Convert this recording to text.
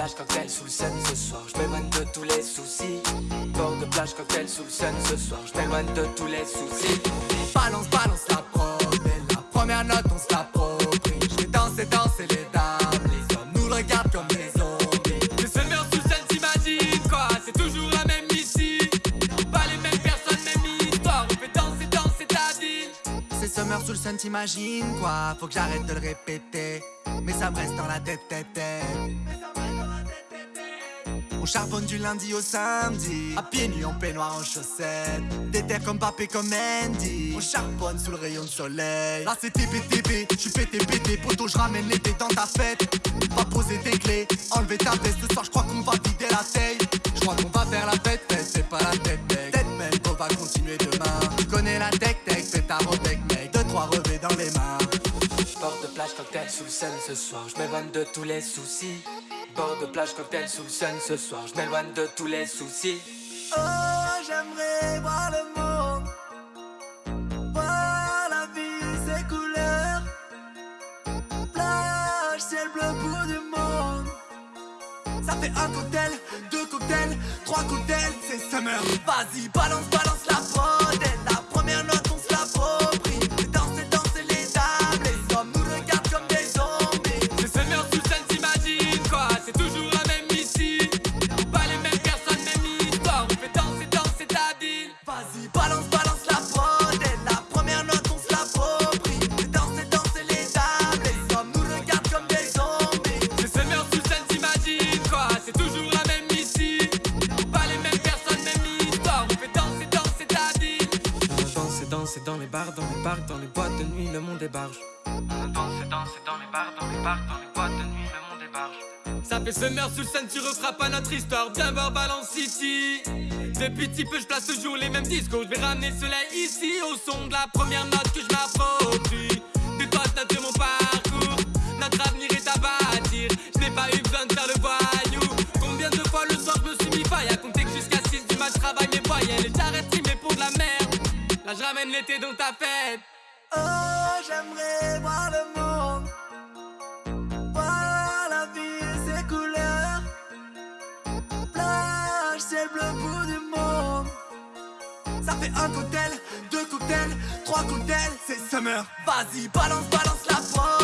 plage, cocktail sous le sun ce soir, je m'éloigne de tous les soucis. Bord de plage, cocktail sous le sun ce soir, je m'éloigne de tous les soucis. Balance, balance la prod, et la première note on se l'approprie. Je vais danser, danser les dames, les hommes nous regardent comme des zombies. Le summer sous scène t'imagines quoi? C'est toujours la même ici Pas les mêmes personnes, même histoire On fait danser, danser ta ville C'est summer sous le sun, t'imagines quoi? Faut que j'arrête de le répéter, mais ça me reste dans la tête, tête, tête. On charbonne du lundi au samedi. À pieds nus en peignoir en chaussettes. Des terres comme Papé comme Andy. On charbonne sous le rayon de soleil. Là c'est TP TP, j'suis pété pété. Poto j'ramène l'été dans ta fête. Va poser tes clés, enlever ta veste. Ce soir j'crois qu'on va vider la taille. J'crois qu'on va faire la fête, fête c'est pas la tête mec. Tête mec, on va continuer demain. Tu connais la tech tech, fais ta rodec mec. Deux trois revêts dans les mains. Bord de plage, cocktail sous le sun ce soir, je de tous les soucis. Bord de plage, cocktail sous le sun ce soir, je m'éloigne de tous les soucis. Oh, j'aimerais voir le monde, voir la vie, ses couleurs. Plage, ciel bleu, bout du monde. Ça fait un cocktail, deux cocktails, trois cocktails, c'est summer. Vas-y, balance, balance la prod, Danser, dans les bars, dans les parcs, dans les boîtes de nuit, le monde débarque. Danser, danser dans les bars, dans les parcs, dans les boîtes de nuit, le monde débarque Ça fait summer sous scène, tu referas pas notre histoire. Viens voir Balance City. Depuis petit peu, je place toujours les mêmes discours. Je vais ramener le soleil ici au son de la première note que je m'approprie. De toi, note de mon parcours Là je ramène l'été dans ta fête Oh, j'aimerais voir le monde, voir la vie, ses couleurs. Plage, ciel bleu, bout du monde. Ça fait un cocktail, deux cocktails, trois cocktails, c'est summer. Vas-y, balance, balance la